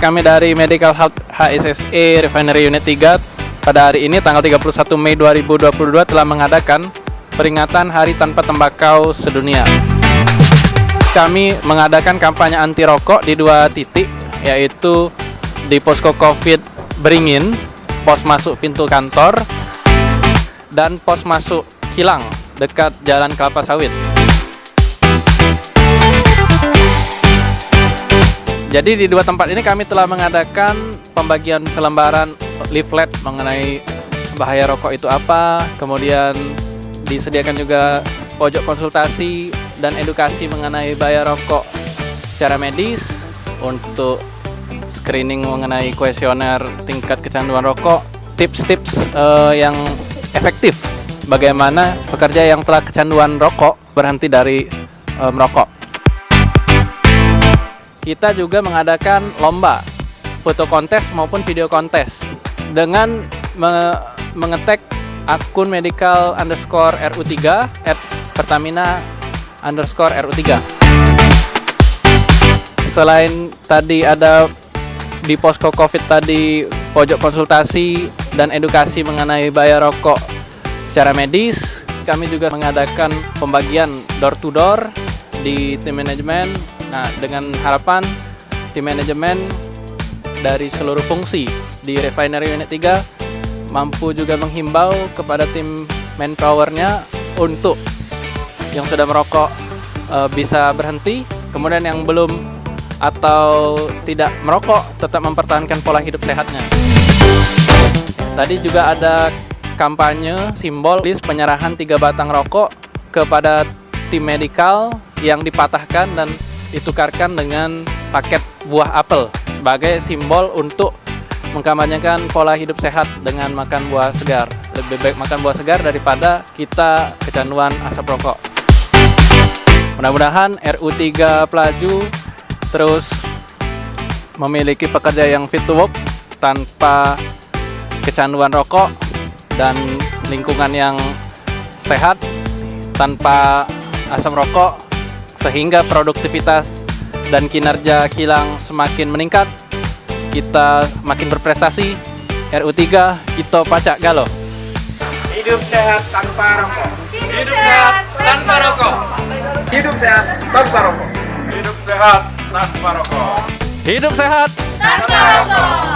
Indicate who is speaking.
Speaker 1: kami dari Medical Health HSSE Refinery Unit 3 pada hari ini tanggal 31 Mei 2022 telah mengadakan peringatan Hari Tanpa Tembakau Sedunia. Kami mengadakan kampanye anti rokok di dua titik yaitu di posko Covid Beringin, pos masuk pintu kantor dan pos masuk Kilang dekat Jalan Kelapa Sawit. Jadi di dua tempat ini kami telah mengadakan pembagian selembaran leaflet mengenai bahaya rokok itu apa, kemudian disediakan juga pojok konsultasi dan edukasi mengenai bahaya rokok secara medis untuk screening mengenai kuesioner tingkat kecanduan rokok, tips-tips uh, yang efektif bagaimana pekerja yang telah kecanduan rokok berhenti dari uh, merokok kita juga mengadakan lomba foto kontes maupun video kontes dengan me mengetek akun medical underscore RU3 at Pertamina underscore RU3 selain tadi ada di posko covid tadi pojok konsultasi dan edukasi mengenai bayar rokok secara medis kami juga mengadakan pembagian door to door di tim manajemen Nah, dengan harapan tim manajemen dari seluruh fungsi di Refinery Unit 3 mampu juga menghimbau kepada tim manpowernya untuk yang sudah merokok e, bisa berhenti, kemudian yang belum atau tidak merokok tetap mempertahankan pola hidup sehatnya. Tadi juga ada kampanye simbol list penyerahan tiga batang rokok kepada tim medikal yang dipatahkan dan ditukarkan dengan paket buah apel sebagai simbol untuk mengkampanyekan pola hidup sehat dengan makan buah segar. Lebih baik makan buah segar daripada kita kecanduan asap rokok. Mudah-mudahan RU3 Pelaju terus memiliki pekerja yang fit to work tanpa kecanduan rokok dan lingkungan yang sehat tanpa asam rokok sehingga produktivitas dan kinerja kilang semakin meningkat, kita makin berprestasi. RU3 kita pacak galo.
Speaker 2: Hidup sehat tanpa rokok.
Speaker 1: Hidup sehat tanpa rokok.
Speaker 2: Hidup sehat tanpa rokok.
Speaker 3: Hidup sehat tanpa rokok.
Speaker 1: Hidup sehat
Speaker 4: tanpa rokok.